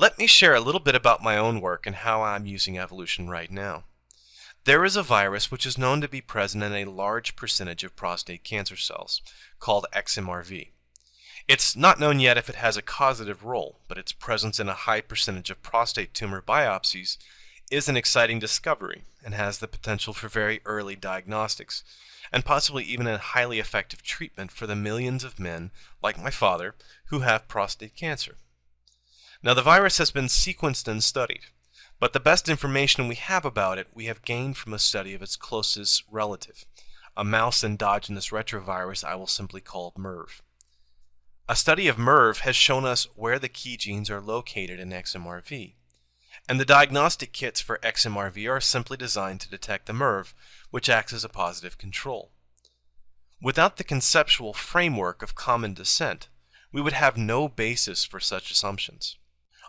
Let me share a little bit about my own work and how I'm using evolution right now. There is a virus which is known to be present in a large percentage of prostate cancer cells, called XMRV. It's not known yet if it has a causative role, but its presence in a high percentage of prostate tumor biopsies is an exciting discovery and has the potential for very early diagnostics, and possibly even a highly effective treatment for the millions of men, like my father, who have prostate cancer. Now, the virus has been sequenced and studied, but the best information we have about it we have gained from a study of its closest relative, a mouse endogenous retrovirus I will simply call MERV. A study of MERV has shown us where the key genes are located in XMRV, and the diagnostic kits for XMRV are simply designed to detect the MERV, which acts as a positive control. Without the conceptual framework of common descent, we would have no basis for such assumptions.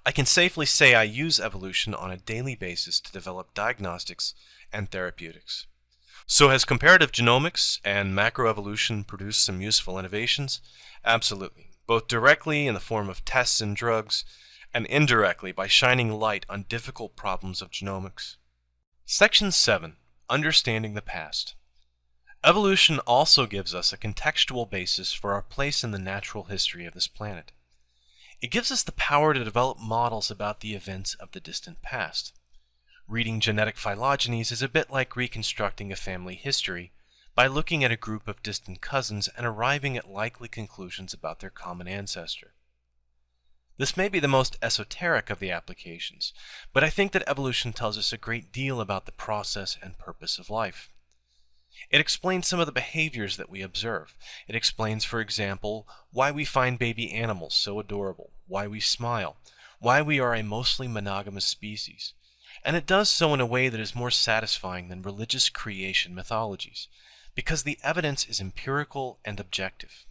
I can safely say I use evolution on a daily basis to develop diagnostics and therapeutics. So has comparative genomics and macroevolution produced some useful innovations? Absolutely, both directly in the form of tests and drugs, and indirectly by shining light on difficult problems of genomics. Section 7. Understanding the Past. Evolution also gives us a contextual basis for our place in the natural history of this planet. It gives us the power to develop models about the events of the distant past. Reading genetic phylogenies is a bit like reconstructing a family history by looking at a group of distant cousins and arriving at likely conclusions about their common ancestor. This may be the most esoteric of the applications, but I think that evolution tells us a great deal about the process and purpose of life. It explains some of the behaviors that we observe. It explains, for example, why we find baby animals so adorable, why we smile, why we are a mostly monogamous species. And it does so in a way that is more satisfying than religious creation mythologies, because the evidence is empirical and objective.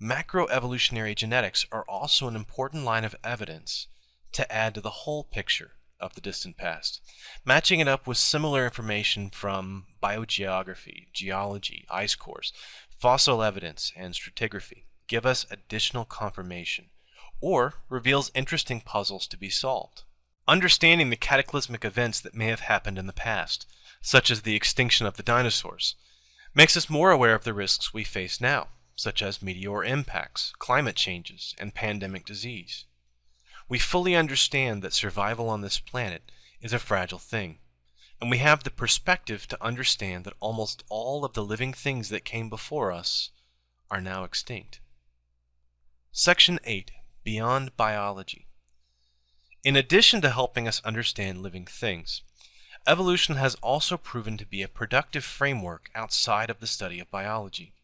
Macroevolutionary genetics are also an important line of evidence to add to the whole picture of the distant past, matching it up with similar information from biogeography, geology, ice cores, fossil evidence, and stratigraphy give us additional confirmation, or reveals interesting puzzles to be solved. Understanding the cataclysmic events that may have happened in the past, such as the extinction of the dinosaurs, makes us more aware of the risks we face now, such as meteor impacts, climate changes, and pandemic disease. We fully understand that survival on this planet is a fragile thing, and we have the perspective to understand that almost all of the living things that came before us are now extinct. Section 8 Beyond Biology In addition to helping us understand living things, evolution has also proven to be a productive framework outside of the study of biology.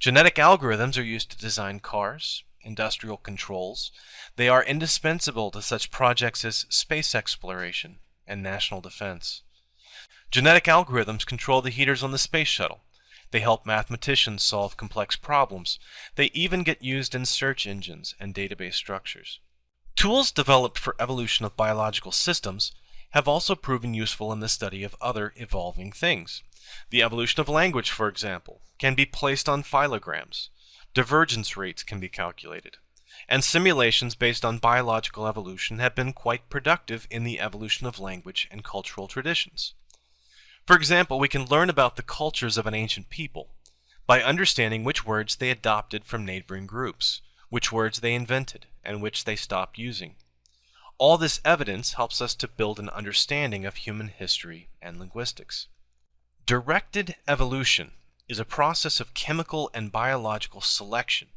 Genetic algorithms are used to design cars, industrial controls, they are indispensable to such projects as space exploration and national defense. Genetic algorithms control the heaters on the space shuttle. They help mathematicians solve complex problems. They even get used in search engines and database structures. Tools developed for evolution of biological systems have also proven useful in the study of other evolving things. The evolution of language, for example, can be placed on phylograms. Divergence rates can be calculated. And simulations based on biological evolution have been quite productive in the evolution of language and cultural traditions. For example, we can learn about the cultures of an ancient people by understanding which words they adopted from neighboring groups, which words they invented, and which they stopped using. All this evidence helps us to build an understanding of human history and linguistics. Directed evolution is a process of chemical and biological selection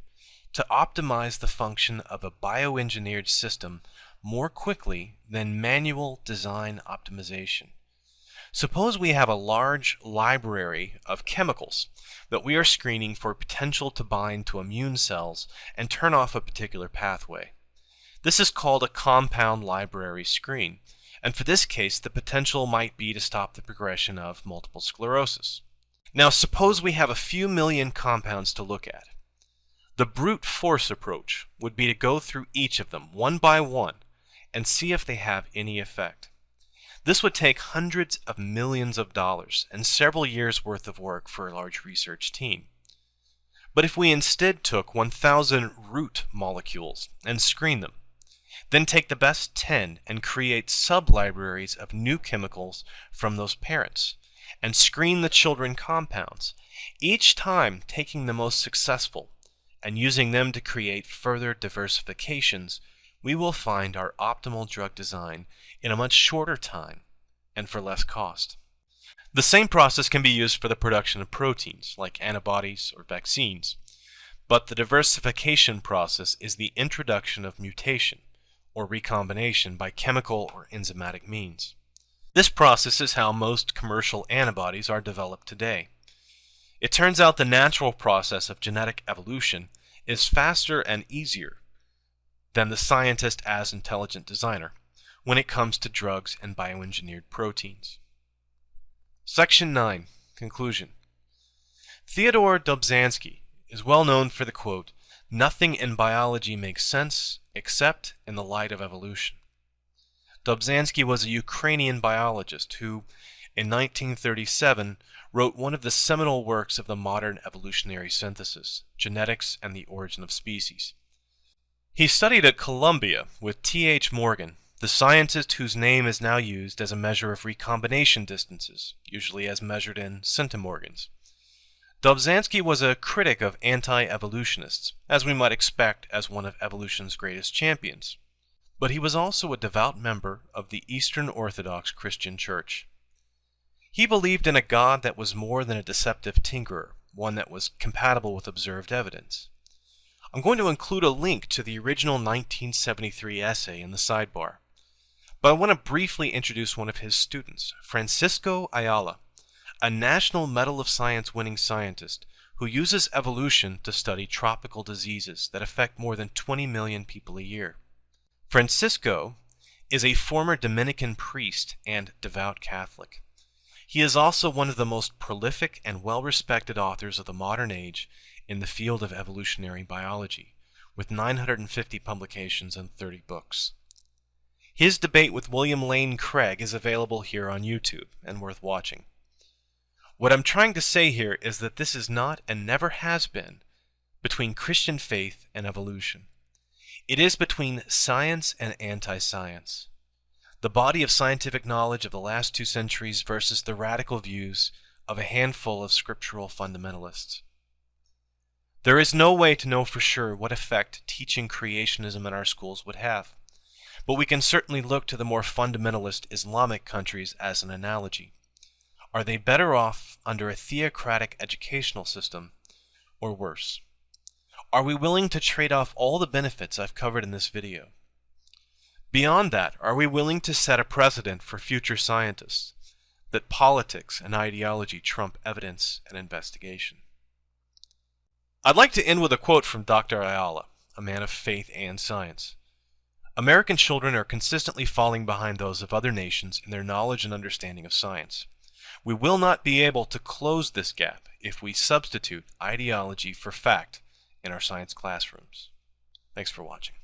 to optimize the function of a bioengineered system more quickly than manual design optimization. Suppose we have a large library of chemicals that we are screening for potential to bind to immune cells and turn off a particular pathway. This is called a compound library screen, and for this case the potential might be to stop the progression of multiple sclerosis. Now suppose we have a few million compounds to look at. The brute force approach would be to go through each of them one by one and see if they have any effect. This would take hundreds of millions of dollars and several years worth of work for a large research team. But if we instead took 1,000 root molecules and screened them, Then take the best 10 and create sub-libraries of new chemicals from those parents, and screen the children compounds, each time taking the most successful and using them to create further diversifications, we will find our optimal drug design in a much shorter time and for less cost. The same process can be used for the production of proteins, like antibodies or vaccines, but the diversification process is the introduction of mutation, or recombination by chemical or enzymatic means. This process is how most commercial antibodies are developed today. It turns out the natural process of genetic evolution is faster and easier than the scientist as intelligent designer when it comes to drugs and bioengineered proteins. Section 9 Conclusion Theodore Dobzhansky is well known for the quote, Nothing in biology makes sense except in the light of evolution. Dobzhansky was a Ukrainian biologist who, in 1937, wrote one of the seminal works of the modern evolutionary synthesis, Genetics and the Origin of Species. He studied at Columbia with T.H. Morgan, the scientist whose name is now used as a measure of recombination distances, usually as measured in centimorgans. Dobzhansky was a critic of anti-evolutionists, as we might expect as one of evolution's greatest champions. But he was also a devout member of the Eastern Orthodox Christian Church. He believed in a God that was more than a deceptive tinkerer, one that was compatible with observed evidence. I'm going to include a link to the original 1973 essay in the sidebar. But I want to briefly introduce one of his students, Francisco Ayala, a National Medal of Science winning scientist who uses evolution to study tropical diseases that affect more than 20 million people a year. Francisco is a former Dominican priest and devout Catholic. He is also one of the most prolific and well-respected authors of the modern age in the field of evolutionary biology, with 950 publications and 30 books. His debate with William Lane Craig is available here on YouTube and worth watching. What I'm trying to say here is that this is not and never has been between Christian faith and evolution. It is between science and anti-science. The body of scientific knowledge of the last two centuries versus the radical views of a handful of scriptural fundamentalists. There is no way to know for sure what effect teaching creationism in our schools would have, but we can certainly look to the more fundamentalist Islamic countries as an analogy. Are they better off under a theocratic educational system or worse? Are we willing to trade off all the benefits I've covered in this video? Beyond that, are we willing to set a precedent for future scientists that politics and ideology trump evidence and investigation? I'd like to end with a quote from Dr. Ayala, a man of faith and science. American children are consistently falling behind those of other nations in their knowledge and understanding of science. We will not be able to close this gap if we substitute ideology for fact in our science classrooms. Thanks for watching.